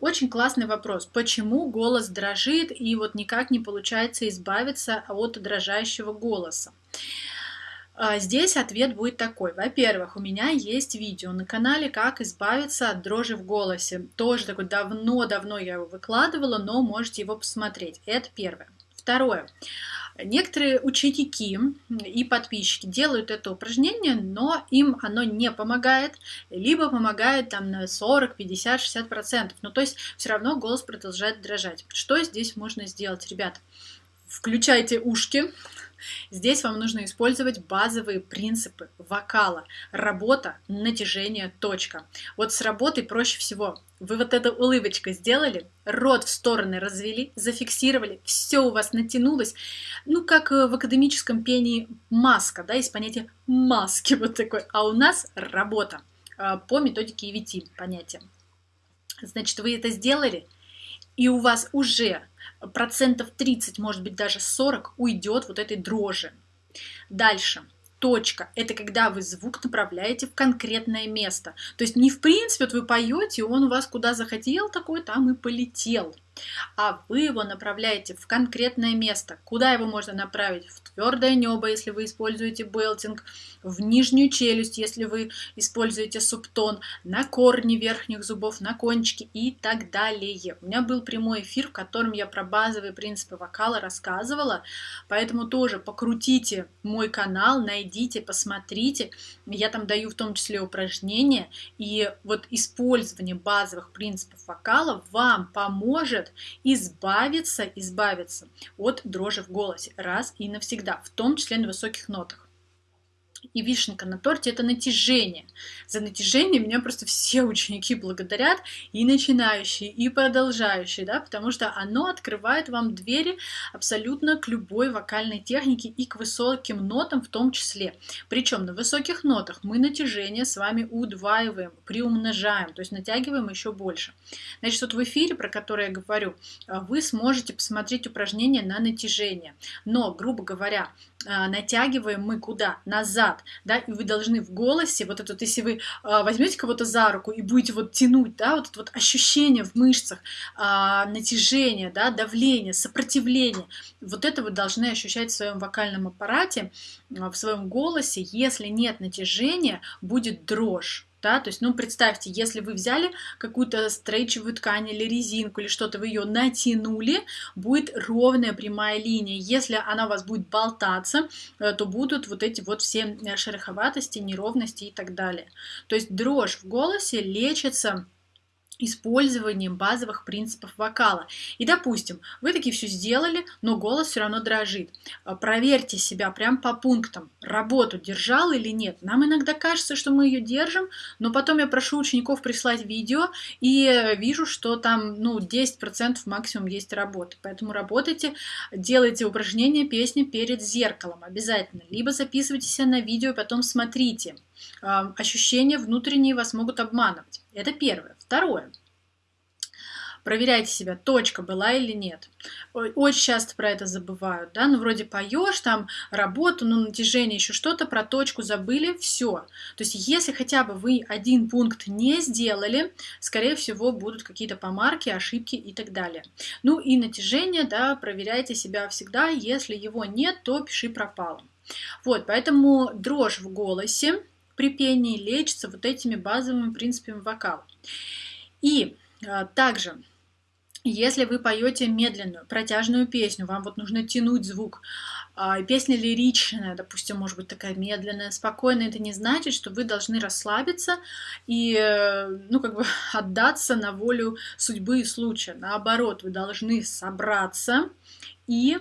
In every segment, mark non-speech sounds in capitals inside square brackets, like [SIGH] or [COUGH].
очень классный вопрос. Почему голос дрожит и вот никак не получается избавиться от дрожащего голоса? А, здесь ответ будет такой. Во-первых, у меня есть видео на канале, как избавиться от дрожи в голосе. Тоже такой давно-давно я его выкладывала, но можете его посмотреть. Это первое. Второе. Некоторые ученики и подписчики делают это упражнение, но им оно не помогает, либо помогает там на 40, 50, 60 процентов. Ну, то есть все равно голос продолжает дрожать. Что здесь можно сделать, ребят? Включайте ушки, Здесь вам нужно использовать базовые принципы вокала. Работа, натяжение, точка. Вот с работой проще всего. Вы вот эту улыбочку сделали, рот в стороны развели, зафиксировали, все у вас натянулось. Ну, как в академическом пении маска, да, есть понятие маски вот такой. А у нас работа а, по методике EVT понятие. Значит, вы это сделали, и у вас уже процентов 30, может быть даже 40 уйдет вот этой дрожи. Дальше. Точка – это когда вы звук направляете в конкретное место. То есть не в принципе, вот вы поете, он у вас куда захотел, такой там и полетел а вы его направляете в конкретное место. Куда его можно направить? В твердое небо, если вы используете белтинг, в нижнюю челюсть, если вы используете субтон, на корни верхних зубов, на кончики и так далее. У меня был прямой эфир, в котором я про базовые принципы вокала рассказывала, поэтому тоже покрутите мой канал, найдите, посмотрите. Я там даю в том числе упражнения, и вот использование базовых принципов вокала вам поможет избавиться, избавиться от дрожи в голосе раз и навсегда, в том числе на высоких нотах. И вишенка на торте – это натяжение. За натяжение меня просто все ученики благодарят, и начинающие, и продолжающие, да, потому что оно открывает вам двери абсолютно к любой вокальной технике и к высоким нотам в том числе. Причем на высоких нотах мы натяжение с вами удваиваем, приумножаем, то есть натягиваем еще больше. Значит, вот в эфире, про который я говорю, вы сможете посмотреть упражнение на натяжение. Но, грубо говоря, натягиваем мы куда? Назад, да, и вы должны в голосе, вот это вот, если вы а, возьмете кого-то за руку и будете вот тянуть, да, вот это вот ощущение в мышцах, а, натяжение, да, давление, сопротивление, вот это вы должны ощущать в своем вокальном аппарате, в своем голосе, если нет натяжения, будет дрожь. Да, то есть, ну, представьте, если вы взяли какую-то стрейчевую ткань или резинку или что-то, вы ее натянули, будет ровная прямая линия. Если она у вас будет болтаться, э, то будут вот эти вот все э, шероховатости, неровности и так далее. То есть дрожь в голосе лечится использованием базовых принципов вокала. И, допустим, вы таки все сделали, но голос все равно дрожит. А, проверьте себя прям по пунктам. Работу держал или нет. Нам иногда кажется, что мы ее держим, но потом я прошу учеников прислать видео и вижу, что там ну, 10% максимум есть работы. Поэтому работайте, делайте упражнения, песни перед зеркалом обязательно. Либо записывайте себя на видео, потом смотрите. Ощущения внутренние вас могут обманывать. Это первое. Второе. Проверяйте себя, точка была или нет. Очень часто про это забывают, да, ну вроде поешь, там работу, ну натяжение, еще что-то, про точку забыли, все. То есть если хотя бы вы один пункт не сделали, скорее всего будут какие-то помарки, ошибки и так далее. Ну и натяжение, да, проверяйте себя всегда, если его нет, то пиши пропало. Вот, поэтому дрожь в голосе при пении лечится вот этими базовыми принципами вокала. И а, также, если вы поете медленную, протяжную песню, вам вот нужно тянуть звук, а, песня лиричная, допустим, может быть такая медленная, спокойная, это не значит, что вы должны расслабиться и, ну, как бы [LAUGHS] отдаться на волю судьбы и случая. Наоборот, вы должны собраться и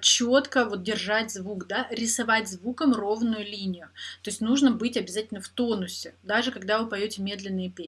четко вот держать звук, да, рисовать звуком ровную линию. То есть нужно быть обязательно в тонусе, даже когда вы поете медленные песни.